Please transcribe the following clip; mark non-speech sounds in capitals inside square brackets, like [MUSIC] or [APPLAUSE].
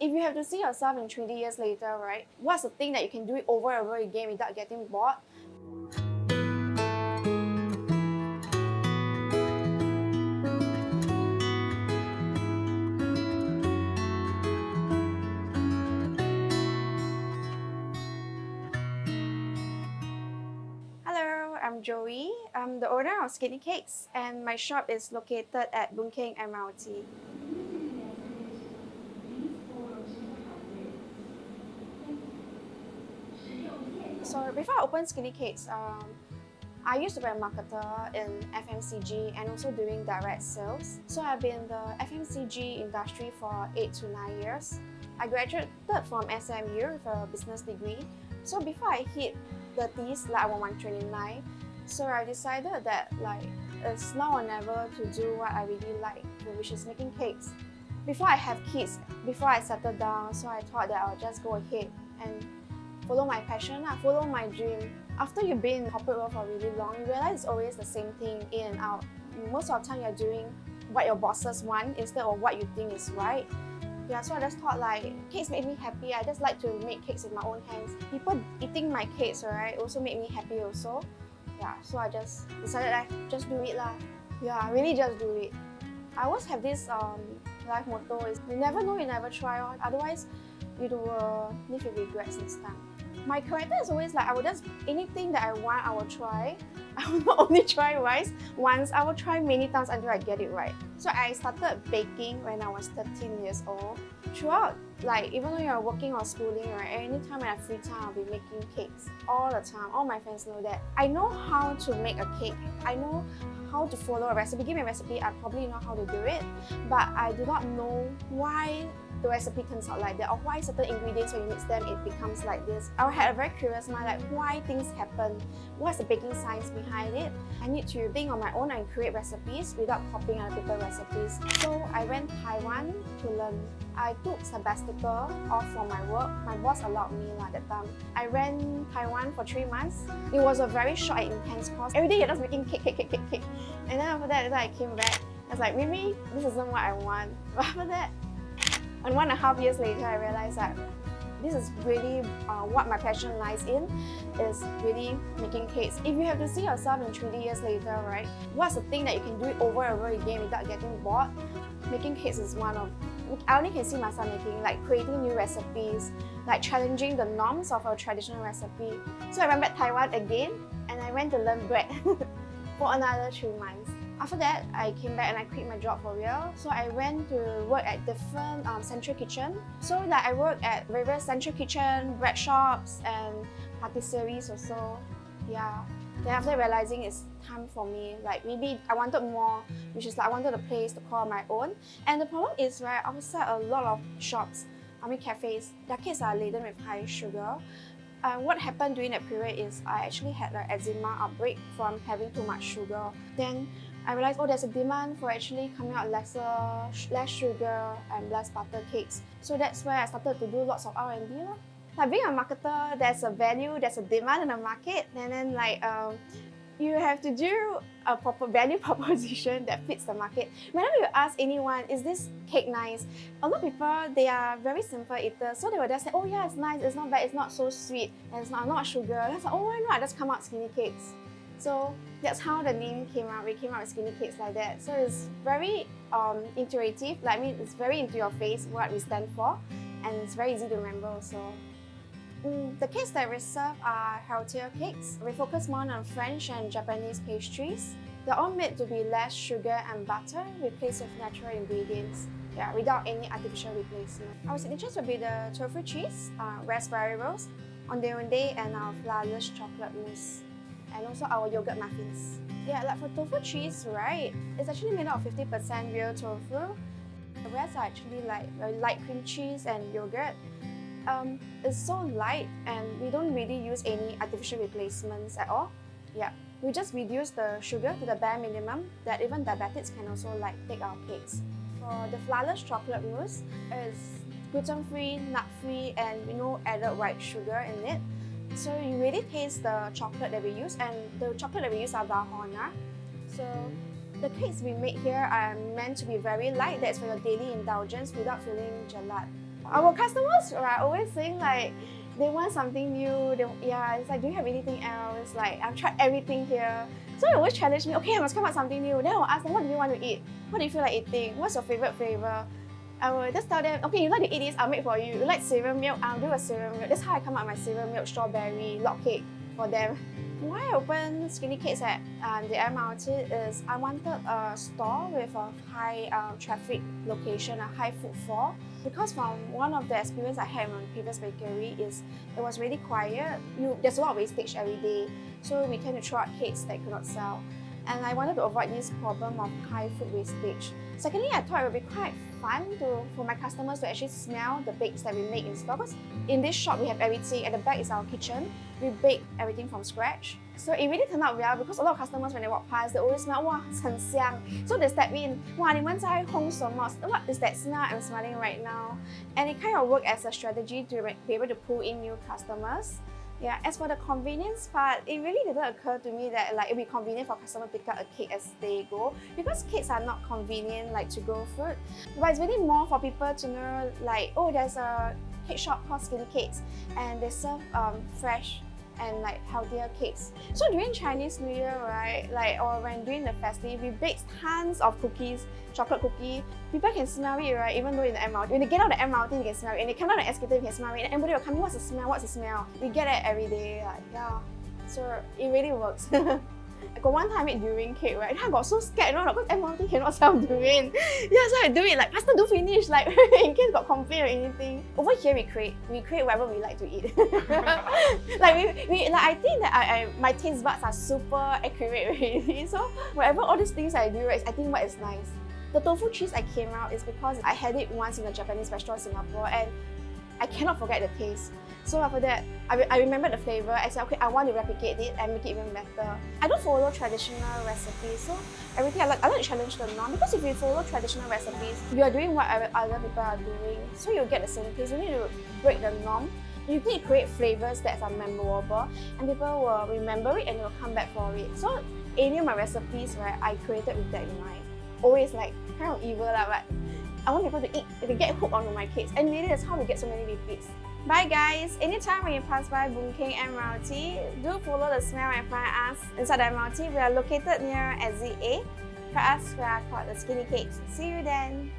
if you have to see yourself in 20 years later, right? What's the thing that you can do it over and over again without getting bored? Hello, I'm Joey. I'm the owner of Skinny Cakes and my shop is located at Boon Keng MRT. So before I opened Skinny Cakes, um, I used to be a marketer in FMCG and also doing direct sales. So I've been in the FMCG industry for 8 to 9 years. I graduated from SMU with a business degree. So before I hit 30s, like I was 129, so I decided that like it's now or never to do what I really like, which is making cakes. Before I have kids, before I settle down, so I thought that I'll just go ahead and follow my passion, uh, follow my dream. After you've been in corporate world for really long, you realize it's always the same thing in and out. Most of the time you're doing what your bosses want instead of what you think is right. Yeah, so I just thought like cakes made me happy. I just like to make cakes with my own hands. People eating my cakes, right, also made me happy also. Yeah, so I just decided like just do it lah. Yeah, really just do it. I always have this um, life motto is you never know, you never try. On. Otherwise, you will live with regrets next time my character is always like I will just anything that I want I will try. [LAUGHS] I will not only try rice once I will try many times until I get it right. So I started baking when I was 13 years old throughout like even though you're working or schooling right anytime I have free time I'll be making cakes all the time all my friends know that I know how to make a cake I know how to follow a recipe give me a recipe I probably know how to do it but I do not know why the recipe turns out like that or why certain ingredients when you mix them it becomes like this. I had a very curious mind like why things happen, what's the baking science behind it. I need to think on my own and create recipes without copying other people's recipes. So I went Taiwan to learn. I took sabbatical off from my work. My boss allowed me at that time. I ran Taiwan for three months. It was a very short and intense course. Every day you're just making cake, cake, cake, cake, cake. And then after that, I came back. I was like, maybe this isn't what I want. [LAUGHS] But after that, and one and a half years later, I realized that this is really uh, what my passion lies in, is really making cakes. If you have to see yourself in 20 years later, right, what's the thing that you can do it over and over again without getting bored? Making cakes is one of I only can see myself making, like creating new recipes, like challenging the norms of our traditional recipe. So I went back to Taiwan again and I went to learn bread [LAUGHS] for another three months. After that, I came back and I quit my job for real. So I went to work at different um, central kitchen. So like I worked at various central kitchen, bread shops, and patisseries also. Yeah. Then after realizing it's time for me, like maybe I wanted more, which is like I wanted a place to call my own. And the problem is, right, outside a lot of shops, I mean cafes, their cakes are laden with high sugar. Uh, what happened during that period is I actually had an eczema outbreak from having too much sugar. Then I realized, oh, there's a demand for actually coming out lesser, less sugar and less butter cakes. So that's where I started to do lots of R&D. Like being a marketer, there's a value, there's a demand in the market, and then like um, you have to do a proper value [LAUGHS] proposition that fits the market. Whenever you ask anyone, is this cake nice? A lot of people, they are very simple eaters, so they will just say, oh yeah, it's nice, it's not bad, it's not so sweet, and it's not, not sugar. That's like, oh, why not? Just come out skinny cakes. So that's how the name came out. We came out with skinny cakes like that. So it's very um, intuitive. Like I mean, it's very into your face what we stand for, and it's very easy to remember also. Mm, the cakes that we serve are healthier cakes. We focus more on French and Japanese pastries. They're all made to be less sugar and butter, replaced with natural ingredients. Yeah, without any artificial replacement. Our signatures will be the tofu cheese, uh, raspberry rose, onde onde, and our flourless chocolate mousse and also our yogurt muffins. Yeah, like for tofu cheese, right, it's actually made out of 50% real tofu. The rest are actually like light cream cheese and yogurt. Um, it's so light and we don't really use any artificial replacements at all. Yeah, we just reduce the sugar to the bare minimum that even diabetics can also like take our cakes. For the flourless chocolate mousse, it's gluten-free, nut-free and you know added white sugar in it. So you really taste the chocolate that we use and the chocolate that we use are Valrhona. So the cakes we make here are meant to be very light, that's for your daily indulgence without feeling gelad Our customers are always saying like, they want something new. They, yeah, it's like, do you have anything else? Like, I've tried everything here. So they always challenge me, okay, I must come up with something new. Then I'll ask them, what do you want to eat? What do you feel like eating? What's your favorite flavor? I will just tell them, okay, you like to eat this, I'll make for you. You like cereal milk, I'll do a cereal milk. That's how I come up with my cereal milk strawberry log cake for them. Why I opened Skinny Cakes at um, the MRT is I wanted a store with a high um, traffic location, a high footfall. Because from one of the experience I had in my previous bakery is it was really quiet. You, there's a lot of wastage every day. So we tend to throw out cakes that could not sell And I wanted to avoid this problem of high food wastage. Secondly, I thought it would be quite fun to, for my customers to actually smell the bakes that we make in store. Because in this shop, we have everything. At the back is our kitchen. We bake everything from scratch. So it really turned out well because a lot of customers, when they walk past, they always smell, wow, 很香. So they step in, wow, 你们在烘什么? What is that smell I'm smelling right now? And it kind of worked as a strategy to be able to pull in new customers. Yeah, as for the convenience part, it really didn't occur to me that like it'd be convenient for customers to pick up a cake as they go because cakes are not convenient like to go food. But it's really more for people to know like, oh, there's a cake shop called Skinny Cakes and they serve um, fresh and like healthier cakes. So during Chinese New Year, right, like or when during the festive, we bake tons of cookies, chocolate cookie. People can smell it, right, even though in the MRT. When they get out of the MRT, you can smell it. And they come out the escalator, you can smell it. And everybody will come in, what's the smell, what's the smell? We get it every day, like, yeah. So it really works. [LAUGHS] Got one time I made durian cake, right? I got so scared, you know, because MRT [LAUGHS] cannot sell durian. [LAUGHS] yeah, so I do it like, faster do finish, like [LAUGHS] in case got complaint or anything. Over here we create, we create whatever we like to eat. like we, we, like I think that I, I, my taste buds are super accurate already. So whatever all these things I do, right, I think what is nice. The tofu cheese I came out is because I had it once in a Japanese restaurant in Singapore and I cannot forget the taste. So after that, I, I remember the flavor. I said, okay, I want to replicate it and make it even better. I don't follow traditional recipes, so everything I like, I like to challenge the norm because if you follow traditional recipes, you are doing what other people are doing, so you'll get the same taste. You need to break the norm. You need to create flavors that are memorable and people will remember it and will come back for it. So any of my recipes, right, I created with that in mind. Always like kind of evil, lah, but I want people to eat, to get hooked onto my cakes. And really that's how we get so many repeats. Bye guys! Anytime when you pass by Boon Keng MRT, do follow the smell and find us inside the MRT. We are located near Exit A. For us, we are called the Skinny Cakes. See you then!